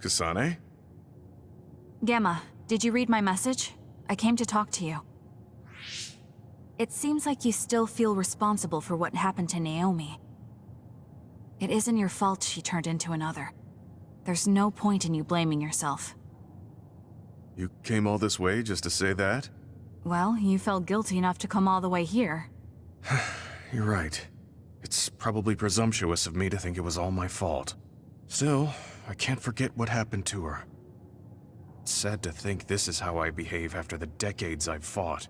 Kasane? Gemma, did you read my message? I came to talk to you. It seems like you still feel responsible for what happened to Naomi. It isn't your fault she turned into another. There's no point in you blaming yourself. You came all this way just to say that? Well, you felt guilty enough to come all the way here. You're right. It's probably presumptuous of me to think it was all my fault. Still, I can't forget what happened to her. It's sad to think this is how I behave after the decades I've fought.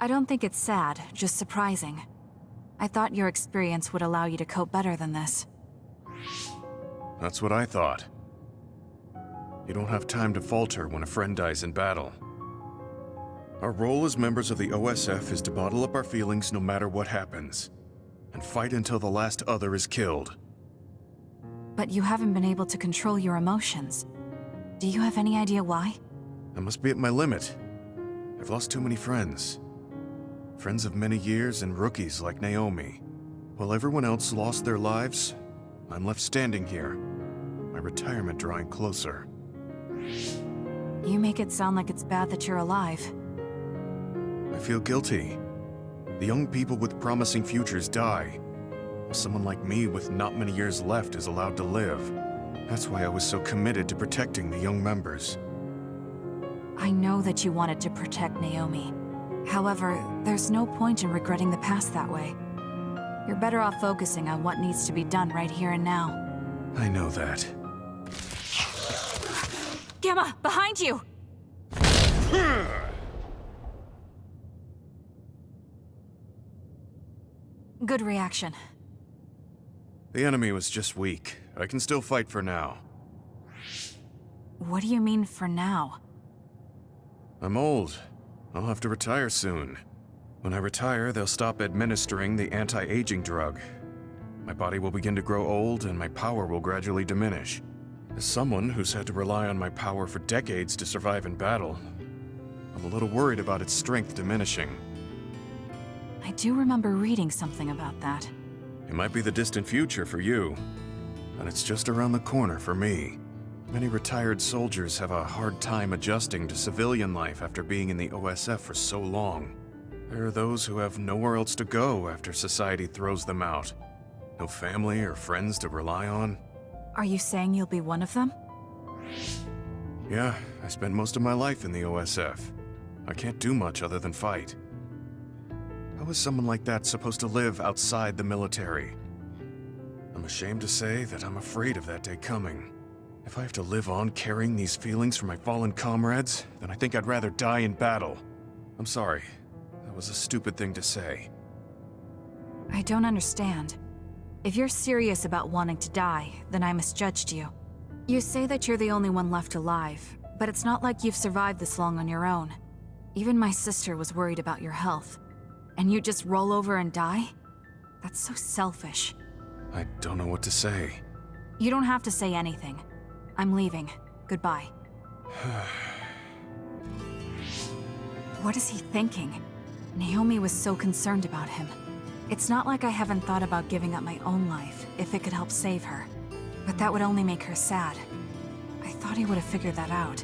I don't think it's sad, just surprising. I thought your experience would allow you to cope better than this. That's what I thought. You don't have time to falter when a friend dies in battle. Our role as members of the OSF is to bottle up our feelings no matter what happens, and fight until the last other is killed. But you haven't been able to control your emotions. Do you have any idea why? I must be at my limit. I've lost too many friends. Friends of many years and rookies like Naomi. While everyone else lost their lives, I'm left standing here, my retirement drawing closer. You make it sound like it's bad that you're alive. I feel guilty. The young people with promising futures die. Someone like me with not many years left is allowed to live. That's why I was so committed to protecting the young members. I know that you wanted to protect Naomi. However, there's no point in regretting the past that way. You're better off focusing on what needs to be done right here and now. I know that. Gemma, behind you! Good reaction. The enemy was just weak. I can still fight for now. What do you mean for now? I'm old. I'll have to retire soon. When I retire, they'll stop administering the anti-aging drug. My body will begin to grow old and my power will gradually diminish. As someone who's had to rely on my power for decades to survive in battle, I'm a little worried about its strength diminishing. I do remember reading something about that. It might be the distant future for you, but it's just around the corner for me. Many retired soldiers have a hard time adjusting to civilian life after being in the OSF for so long. There are those who have nowhere else to go after society throws them out. No family or friends to rely on. Are you saying you'll be one of them? Yeah, I spent most of my life in the OSF. I can't do much other than fight. How is someone like that supposed to live outside the military? I'm ashamed to say that I'm afraid of that day coming. If I have to live on carrying these feelings for my fallen comrades, then I think I'd rather die in battle. I'm sorry. That was a stupid thing to say. I don't understand. If you're serious about wanting to die, then I misjudged you. You say that you're the only one left alive, but it's not like you've survived this long on your own. Even my sister was worried about your health. And you just roll over and die? That's so selfish. I don't know what to say. You don't have to say anything. I'm leaving. Goodbye. what is he thinking? Naomi was so concerned about him. It's not like I haven't thought about giving up my own life if it could help save her. But that would only make her sad. I thought he would have figured that out.